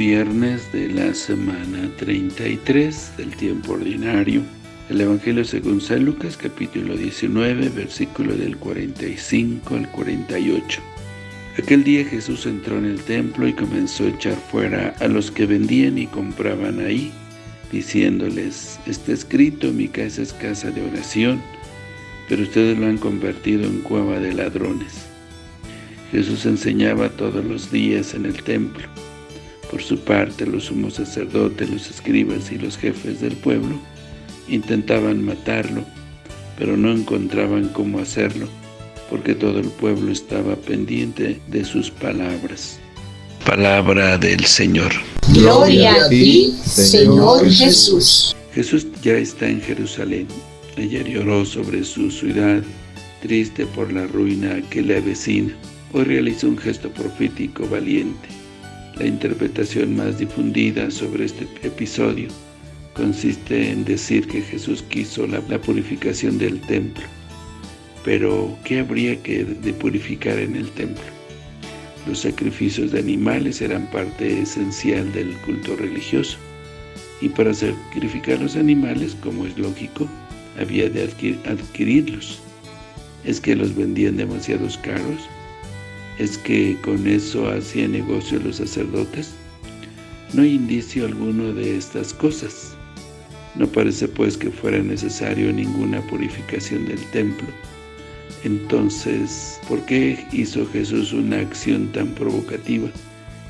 viernes de la semana 33 del tiempo ordinario. El Evangelio según San Lucas, capítulo 19, versículo del 45 al 48. Aquel día Jesús entró en el templo y comenzó a echar fuera a los que vendían y compraban ahí, diciéndoles, está escrito, mi casa es casa de oración, pero ustedes lo han convertido en cueva de ladrones. Jesús enseñaba todos los días en el templo. Por su parte, los sumos sacerdotes, los escribas y los jefes del pueblo intentaban matarlo, pero no encontraban cómo hacerlo, porque todo el pueblo estaba pendiente de sus palabras. Palabra del Señor. Gloria a ti, Señor Jesús. Jesús ya está en Jerusalén. Ayer lloró sobre su ciudad, triste por la ruina que le avecina. Hoy realiza un gesto profético valiente la interpretación más difundida sobre este episodio consiste en decir que Jesús quiso la, purificación del templo. Pero, ¿qué habría que purificar en el templo? Los sacrificios de animales eran parte esencial del culto religioso, y para sacrificar los animales, como es lógico, había de adquirirlos. ¿Es que los vendían demasiados caros? ¿Es que con eso hacía negocio los sacerdotes? No hay indicio alguno de estas cosas. No parece pues que fuera necesario ninguna purificación del templo. Entonces, ¿por qué hizo Jesús una acción tan provocativa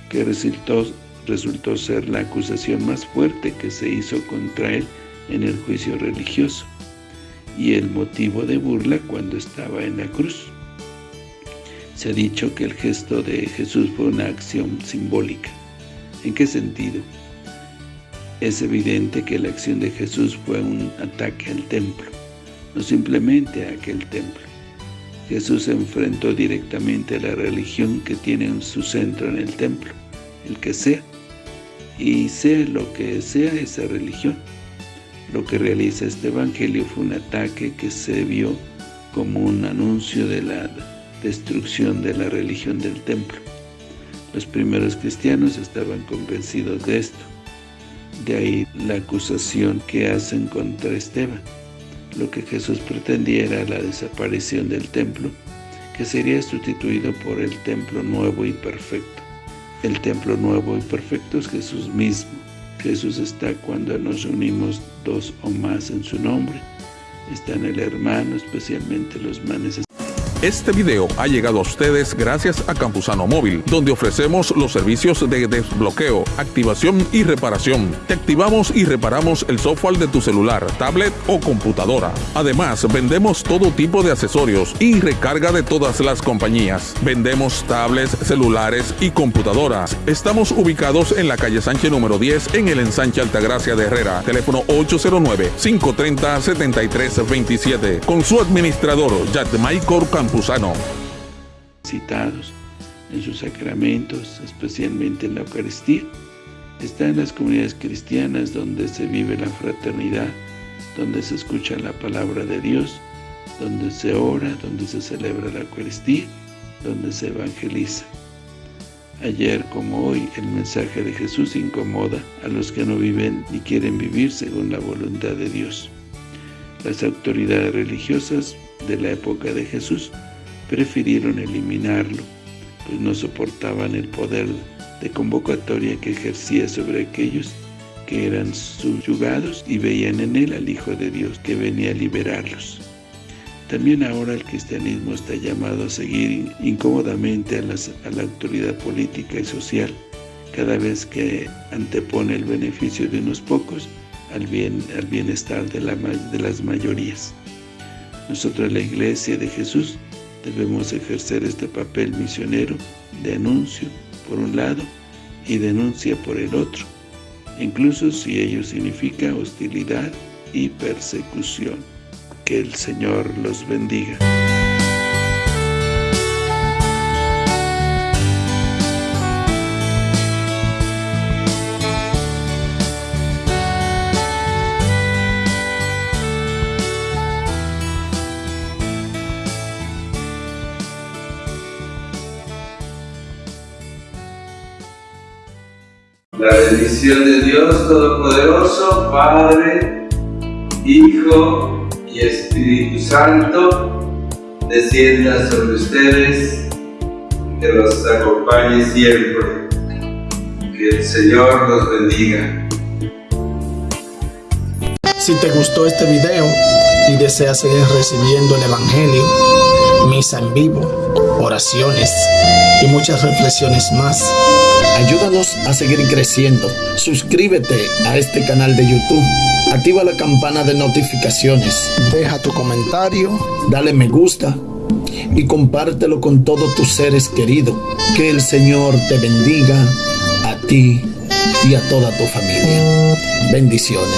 que resultó, resultó ser la acusación más fuerte que se hizo contra él en el juicio religioso y el motivo de burla cuando estaba en la cruz? Se ha dicho que el gesto de Jesús fue una acción simbólica. ¿En qué sentido? Es evidente que la acción de Jesús fue un ataque al templo, no simplemente a aquel templo. Jesús se enfrentó directamente a la religión que tiene su centro en el templo, el que sea, y sea lo que sea esa religión. Lo que realiza este evangelio fue un ataque que se vio como un anuncio de la destrucción de la religión del templo. Los primeros cristianos estaban convencidos de esto. De ahí la acusación que hacen contra Esteban. Lo que Jesús pretendía era la desaparición del templo, que sería sustituido por el templo nuevo y perfecto. El templo nuevo y perfecto es Jesús mismo. Jesús está cuando nos unimos dos o más en su nombre. Está en el hermano, especialmente los manes este video ha llegado a ustedes gracias a Campusano Móvil, donde ofrecemos los servicios de desbloqueo, activación y reparación. Te activamos y reparamos el software de tu celular, tablet o computadora. Además, vendemos todo tipo de accesorios y recarga de todas las compañías. Vendemos tablets, celulares y computadoras. Estamos ubicados en la calle Sánchez número 10 en el ensanche Altagracia de Herrera. Teléfono 809-530-7327. Con su administrador, Yadmaicor Citados en sus sacramentos, especialmente en la Eucaristía, está en las comunidades cristianas donde se vive la fraternidad, donde se escucha la palabra de Dios, donde se ora, donde se celebra la Eucaristía, donde se evangeliza. Ayer como hoy, el mensaje de Jesús incomoda a los que no viven ni quieren vivir según la voluntad de Dios. Las autoridades religiosas de la época de Jesús prefirieron eliminarlo, pues no soportaban el poder de convocatoria que ejercía sobre aquellos que eran subyugados y veían en él al Hijo de Dios que venía a liberarlos. También ahora el cristianismo está llamado a seguir incómodamente a, la autoridad política y social, cada vez que antepone el beneficio de unos pocos al, bien, al bienestar de, de las mayorías. Nosotros, la Iglesia de Jesús, debemos ejercer este papel misionero de anuncio por un lado y denuncia por el otro, incluso si ello significa hostilidad y persecución. Que el Señor los bendiga. La bendición de Dios Todopoderoso, Padre, Hijo y Espíritu Santo, descienda sobre ustedes, que los acompañe siempre. Que el Señor los bendiga. Si te gustó este video y deseas seguir recibiendo el Evangelio, misa en vivo, oraciones y muchas reflexiones más, ayúdanos a seguir creciendo. Suscríbete a este canal de YouTube, activa la campana de notificaciones, deja tu comentario, dale me gusta y compártelo con todos tus seres queridos. Que el Señor te bendiga a ti y a toda tu familia. Bendiciones.